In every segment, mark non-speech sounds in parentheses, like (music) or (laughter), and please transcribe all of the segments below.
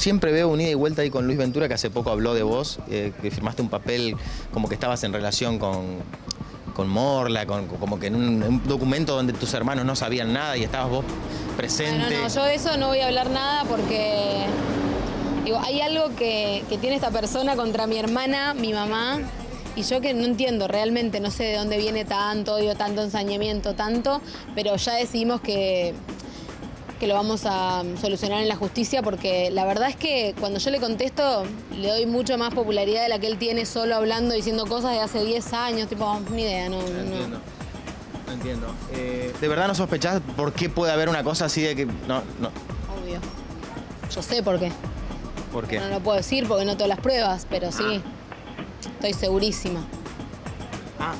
siempre veo un ida y vuelta ahí con Luis Ventura, que hace poco habló de vos, eh, que firmaste un papel como que estabas en relación con, con Morla, con, como que en un, documento donde tus hermanos no sabían nada y estabas vos presente. No, no, yo de eso no voy a hablar nada porque hay algo que, que tiene esta persona contra mi hermana, mi mamá, y yo que no entiendo realmente, no sé de dónde viene tanto odio, tanto ensañamiento, tanto, pero ya decidimos que, que lo vamos a solucionar en la justicia porque la verdad es que cuando yo le contesto le doy mucho más popularidad de la que él tiene solo hablando, diciendo cosas de hace 10 años, tipo, ni idea, no. Entiendo. No entiendo. Eh, ¿De verdad no sospechás por qué puede haber una cosa así de que... No, no. Obvio. Yo sé por qué. ¿Por qué? No lo puedo decir porque no tengo las pruebas, pero sí. Estoy segurísima. Ah.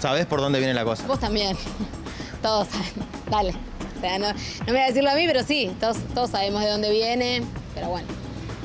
¿Sabés por dónde viene la cosa? Vos también. (laughs) Todos saben. Dale. Sea, no, no me voy a decirlo a mí, pero sí, todos, todos sabemos de dónde viene. Pero bueno.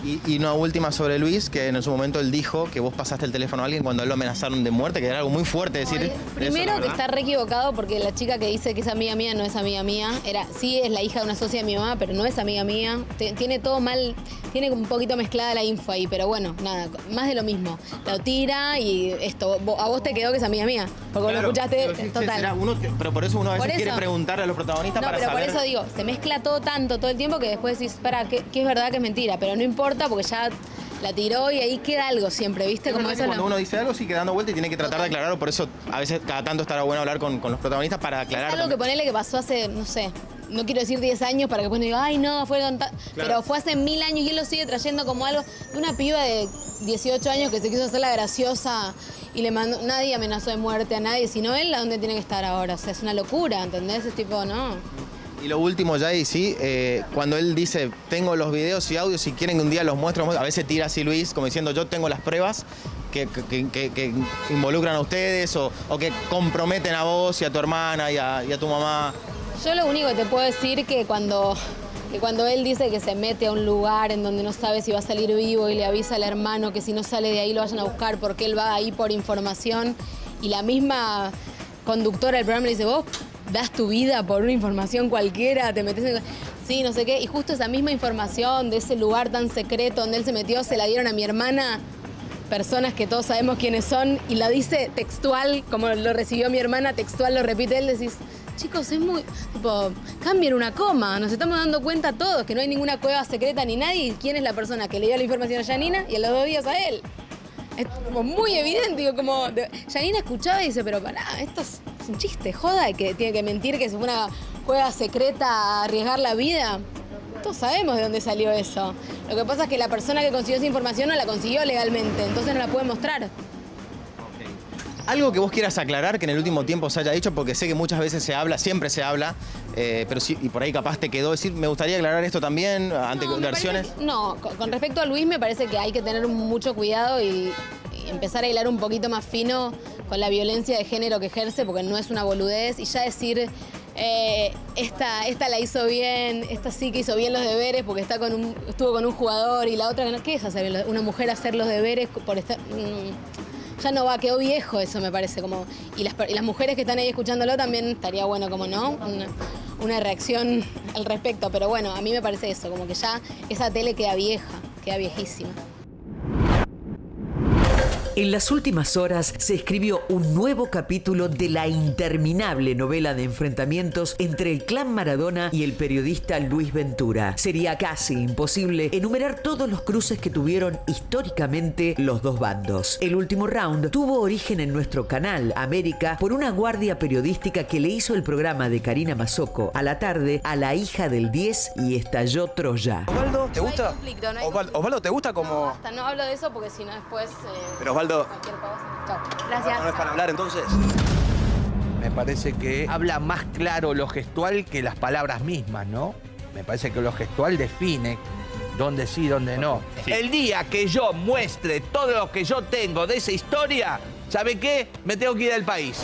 Y, y una última sobre Luis, que en su momento él dijo que vos pasaste el teléfono a alguien cuando él lo amenazaron de muerte, que era algo muy fuerte decir. Primero la que está re equivocado porque la chica que dice que es amiga mía no es amiga mía. Era, sí es la hija de una socia de mi mamá, pero no es amiga mía. Tiene todo mal, tiene un poquito mezclada la info ahí, pero bueno, nada, más de lo mismo. Lo tira y esto, a vos te quedó que es amiga mía. Porque vos lo Claro, escuchaste pero total. será uno que- pero por eso uno a veces quiere preguntarle a los protagonistas No, para pero saber. por eso digo, se mezcla todo tanto todo el tiempo que después decís, para, que, es verdad que es mentira, pero no importa porque ya la tiró y ahí queda algo siempre, ¿viste? Es Como eso que es cuando uno dice algo, sigue dando vuelta y tiene que tratar de aclararlo. Por eso a veces cada tanto estará bueno hablar con, con los protagonistas para aclarar. Es algo que ponerle que pasó hace, no sé, no quiero decir 10 años para que después no diga, ay no, fue ta-". Pero fue hace mil años y él lo sigue trayendo como algo de una piba de 18 años que se quiso hacer la graciosa y le mandó, nadie amenazó de muerte a nadie, sino él, ¿a dónde tiene que estar ahora? O sea, es una locura, ¿entendés? Es tipo, no. Y lo último, ya y sí, eh, cuando él dice, tengo los videos y audios, si quieren que un día los muestre, a veces tira así Luis, como diciendo, yo tengo las pruebas que, involucran a ustedes o, que comprometen a vos y a tu hermana y a, y a tu mamá. Yo lo único que te puedo decir que cuando, que cuando él dice que se mete a un lugar en donde no sabe si va a salir vivo y le avisa al hermano que si no sale de ahí lo vayan a buscar porque él va ahí por información y la misma conductora del programa le dice, vos das tu vida por una información cualquiera, te metes en... Sí, no sé qué. Y justo esa misma información de ese lugar tan secreto donde él se metió, se la dieron a mi hermana personas que todos sabemos quiénes son y la dice textual, como lo recibió mi hermana, textual lo repite él, decís, chicos, es muy, tipo, cambien una coma, nos estamos dando cuenta todos que no hay ninguna cueva secreta ni nadie, quién es la persona que le dio la información a Janina y a los dos días a él. Es como muy evidente, como, Janina escuchaba y dice, pero pará, esto es, es un chiste, joda, que tiene que mentir que a una cueva secreta a arriesgar la vida. Todos sabemos de dónde salió eso. Lo que pasa es que la persona que consiguió esa información no la consiguió legalmente, entonces no la puede mostrar. Algo que vos quieras aclarar que en el último tiempo se haya dicho, porque sé que muchas veces se habla, siempre se habla, eh, pero sí, y por ahí capaz te quedó decir, me gustaría aclarar esto también ante No, versiones. parece no, con, con respecto a Luis me parece que hay que tener mucho cuidado y empezar a hilar un poquito más fino con la violencia de género que ejerce, porque no es una boludez, y ya decir, eh, esta, esta la hizo bien, esta sí que hizo bien los deberes porque está con estuvo con un jugador y la otra ¿qué es hacer? Una mujer hacer los deberes por estar... mm, ya no va, quedó viejo eso me parece, como... Y las, mujeres que están ahí escuchándolo también estaría bueno, como no, una reacción al respecto, pero bueno, a mí me parece eso, como que ya esa tele queda vieja, queda viejísima. En las últimas horas se escribió un nuevo capítulo de la interminable novela de enfrentamientos entre el clan Maradona y el periodista Luis Ventura. Sería casi imposible enumerar todos los cruces que tuvieron históricamente los dos bandos. El último round tuvo origen en nuestro canal América por una guardia periodística que le hizo el programa de Karina Mazoco a la tarde a la hija del 10 y estalló Troya. Osvaldo, ¿te No hay gusta? conflicto, no hay Osvaldo, conflicto. Osvaldo, ¿te gusta como...? Basta, no hablo de eso porque si no después... eh, Pero Osvaldo, cualquier cosa. Chao. Gracias. ¿no es para hablar entonces? Me parece que habla más claro lo gestual que las palabras mismas, ¿no? Me parece que lo gestual define dónde sí, dónde no. El día que yo muestre todo lo que yo tengo de esa historia, ¿sabe qué? Me tengo que ir del país.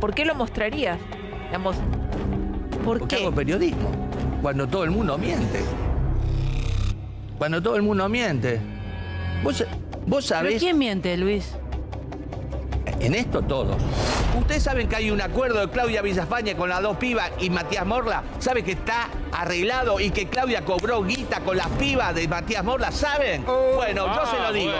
¿Por qué lo mostrarías? Digamos, ¿por Porque qué? hago periodismo. Cuando todo el mundo miente. Cuando todo el mundo miente. Vos, vos ¿Pero sabés... quién miente, Luis? En esto todos. Ustedes saben que hay un acuerdo de Claudia Villafañe con las dos pibas y Matías Morla. ¿Saben que está arreglado y que Claudia cobró guita con las pibas de Matías Morla? ¿Saben? bueno, yo se lo digo.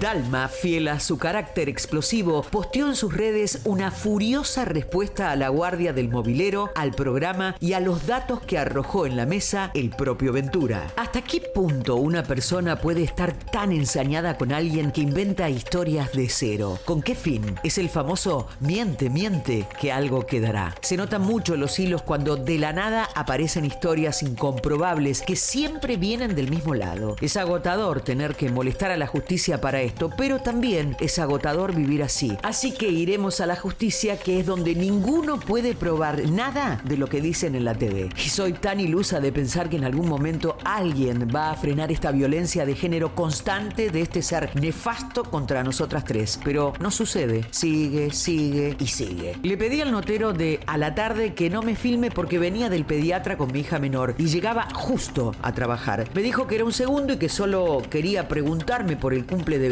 Dalma, fiel a su carácter explosivo, posteó en sus redes una furiosa respuesta a la guardia del mobilero, al programa y a los datos que arrojó en la mesa el propio Ventura. ¿Hasta qué punto una persona puede estar tan ensañada con alguien que inventa historias de cero? ¿Con qué fin? Es el famoso miente, miente, que algo quedará. Se notan mucho los hilos cuando de la nada aparecen historias incomprobables que siempre vienen del mismo lado. Es agotador tener que molestar a la justicia para esto pero también es agotador vivir así. Así que iremos a la justicia, que es donde ninguno puede probar nada de lo que dicen en la TV. Y soy tan ilusa de pensar que en algún momento alguien va a frenar esta violencia de género constante de este ser nefasto contra nosotras tres. Pero no sucede. Sigue, sigue y sigue. Le pedí al notero de a la tarde que no me filme porque venía del pediatra con mi hija menor y llegaba justo a trabajar. Me dijo que era un segundo y que solo quería preguntarme por el cumple de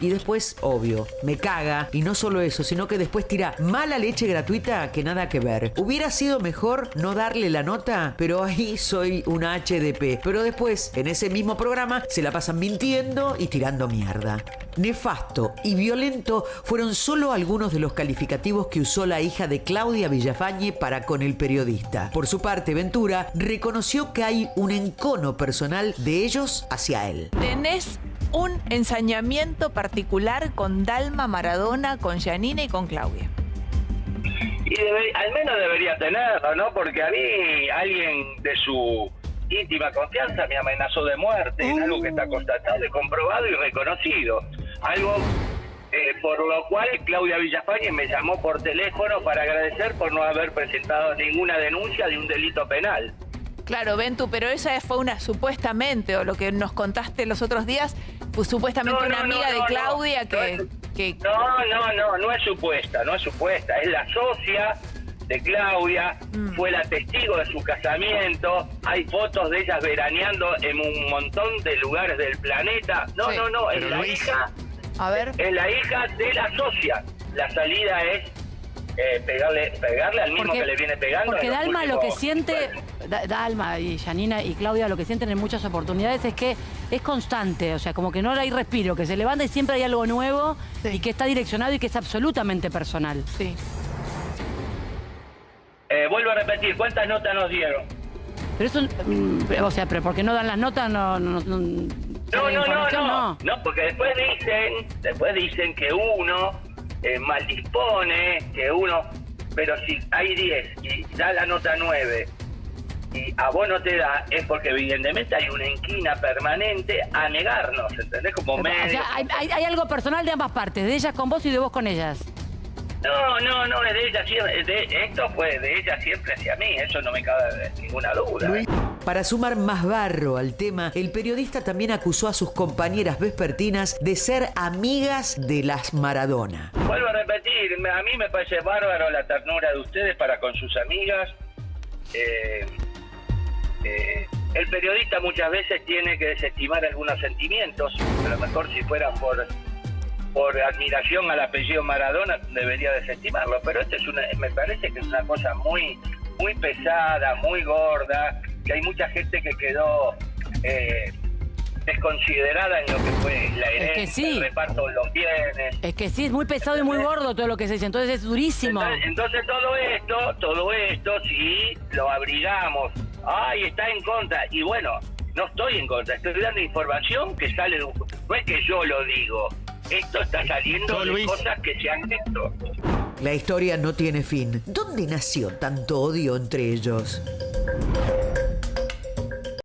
Y después, obvio, me caga. Y no solo eso, sino que después tira mala leche gratuita que nada que ver. Hubiera sido mejor no darle la nota, pero ahí soy una HDP. Pero después, en ese mismo programa, se la pasan mintiendo y tirando mierda. Nefasto y violento fueron solo algunos de los calificativos que usó la hija de Claudia Villafañe para con el periodista. Por su parte, Ventura reconoció que hay un encono personal de ellos hacia él. ¿Tenés un ensañamiento particular con Dalma Maradona, con Janina y con Claudia? Y debe- al menos debería tenerlo, ¿no? Porque a mí alguien de su íntima confianza me amenazó de muerte, es algo que está constatado, y comprobado y reconocido. Algo eh, por lo cual Claudia Villafañe me llamó por teléfono para agradecer por no haber presentado ninguna denuncia de un delito penal. Claro, Ventu, pero esa fue una supuestamente, o lo que nos contaste los otros días, fue supuestamente No, una no, amiga no, de. Claudia No que, No, no, no, no es supuesta, no es supuesta. Es la socia de Claudia, Mm. fue la testigo de su casamiento. Hay fotos de ellas veraneando en un montón de lugares del planeta. No, Sí. no, no, es Pero la Luis- hija, A ver, es la hija de la socia. La salida es eh, pegarle, pegarle al mismo Porque- que le viene pegando. Porque Dalma lo que últimos- siente, Dalma y Janina y Claudia lo que sienten en muchas oportunidades es que es constante, o sea, como que no hay respiro, que se levanta y siempre hay algo nuevo Sí. y que está direccionado y que es absolutamente personal. sí. Eh, vuelvo a repetir, ¿cuántas notas nos dieron? Pero eso, mm, o sea, pero porque no dan las notas, no... no, no, No, la no, no, no, no, porque después dicen, después dicen que uno eh, mal dispone, que uno, pero si hay 10 y da la nota 9 y a vos no te da, es porque evidentemente hay una inquina permanente a negarnos, ¿entendés? Como O medio. sea, hay, hay- hay algo personal de ambas partes, de ellas con vos y de vos con ellas. No, no, no, es de ella siempre, de, esto fue de ella siempre hacia mí, eso no me cabe ninguna duda. Para sumar más barro al tema, el periodista también acusó a sus compañeras vespertinas de ser amigas de las Maradona. Vuelvo a repetir, a mí me parece bárbaro la ternura de ustedes para con sus amigas. Eh, eh, el periodista muchas veces tiene que desestimar algunos sentimientos, a lo mejor si fuera por por admiración al apellido Maradona debería desestimarlo, pero esto es una, me parece que es una cosa muy muy pesada, muy gorda, que hay mucha gente que quedó eh, desconsiderada en lo que fue la que herencia, sí. el reparto de los bienes. Es que sí, es muy pesado y muy gordo todo lo que se dice, entonces es durísimo. Entonces, entonces todo esto, todo esto, si lo abrigamos, ay, está en contra, y bueno, no estoy en contra, estoy dando información que sale de un... No es que yo lo digo, esto está saliendo No, de Luis. cosas que se han hecho. La historia no tiene fin. ¿Dónde nació tanto odio entre ellos?